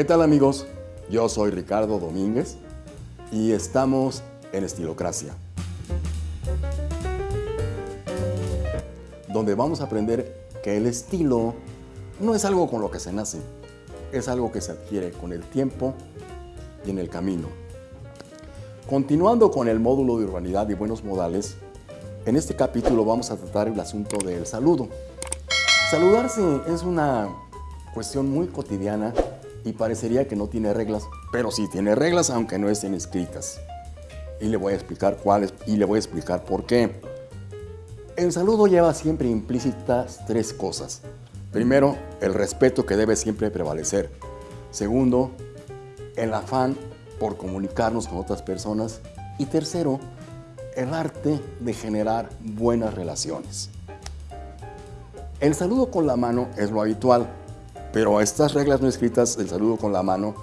¿Qué tal amigos? Yo soy Ricardo Domínguez y estamos en Estilocracia, donde vamos a aprender que el estilo no es algo con lo que se nace, es algo que se adquiere con el tiempo y en el camino. Continuando con el módulo de urbanidad y buenos modales, en este capítulo vamos a tratar el asunto del saludo. Saludarse es una cuestión muy cotidiana y parecería que no tiene reglas, pero sí tiene reglas aunque no estén escritas. Y le voy a explicar cuáles y le voy a explicar por qué. El saludo lleva siempre implícitas tres cosas. Primero, el respeto que debe siempre prevalecer. Segundo, el afán por comunicarnos con otras personas. Y tercero, el arte de generar buenas relaciones. El saludo con la mano es lo habitual, pero estas reglas no escritas del saludo con la mano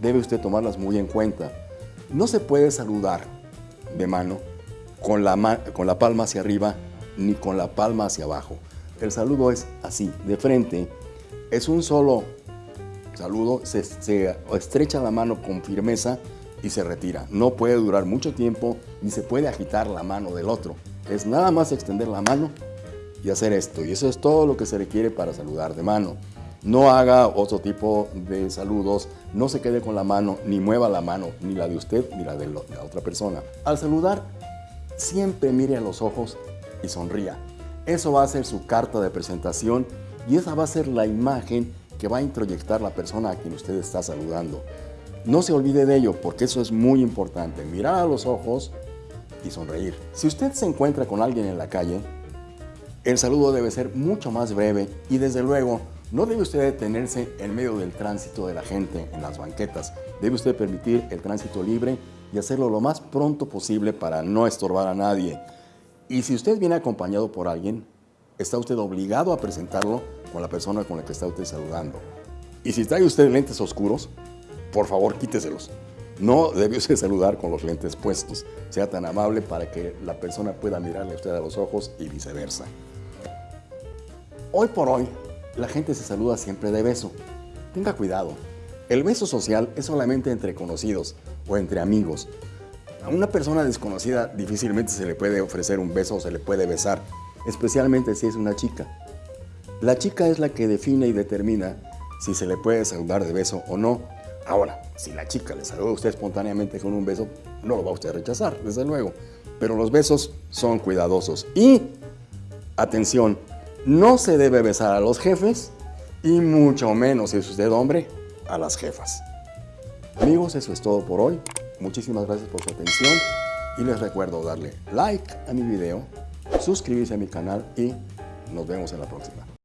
debe usted tomarlas muy en cuenta. No se puede saludar de mano con la, con la palma hacia arriba ni con la palma hacia abajo. El saludo es así, de frente. Es un solo saludo, se, se estrecha la mano con firmeza y se retira. No puede durar mucho tiempo ni se puede agitar la mano del otro. Es nada más extender la mano y hacer esto. Y eso es todo lo que se requiere para saludar de mano. No haga otro tipo de saludos, no se quede con la mano, ni mueva la mano, ni la de usted, ni la de la otra persona. Al saludar, siempre mire a los ojos y sonría. Eso va a ser su carta de presentación y esa va a ser la imagen que va a introyectar la persona a quien usted está saludando. No se olvide de ello porque eso es muy importante, mirar a los ojos y sonreír. Si usted se encuentra con alguien en la calle, el saludo debe ser mucho más breve y desde luego no debe usted detenerse en medio del tránsito de la gente en las banquetas. Debe usted permitir el tránsito libre y hacerlo lo más pronto posible para no estorbar a nadie. Y si usted viene acompañado por alguien, está usted obligado a presentarlo con la persona con la que está usted saludando. Y si trae usted lentes oscuros, por favor quíteselos. No debe usted saludar con los lentes puestos. Sea tan amable para que la persona pueda mirarle a usted a los ojos y viceversa. Hoy por hoy, la gente se saluda siempre de beso. Tenga cuidado. El beso social es solamente entre conocidos o entre amigos. A una persona desconocida difícilmente se le puede ofrecer un beso o se le puede besar, especialmente si es una chica. La chica es la que define y determina si se le puede saludar de beso o no. Ahora, si la chica le saluda a usted espontáneamente con un beso, no lo va usted a rechazar, desde luego. Pero los besos son cuidadosos. Y, atención, no se debe besar a los jefes y mucho menos, si es usted hombre, a las jefas. Amigos, eso es todo por hoy. Muchísimas gracias por su atención y les recuerdo darle like a mi video, suscribirse a mi canal y nos vemos en la próxima.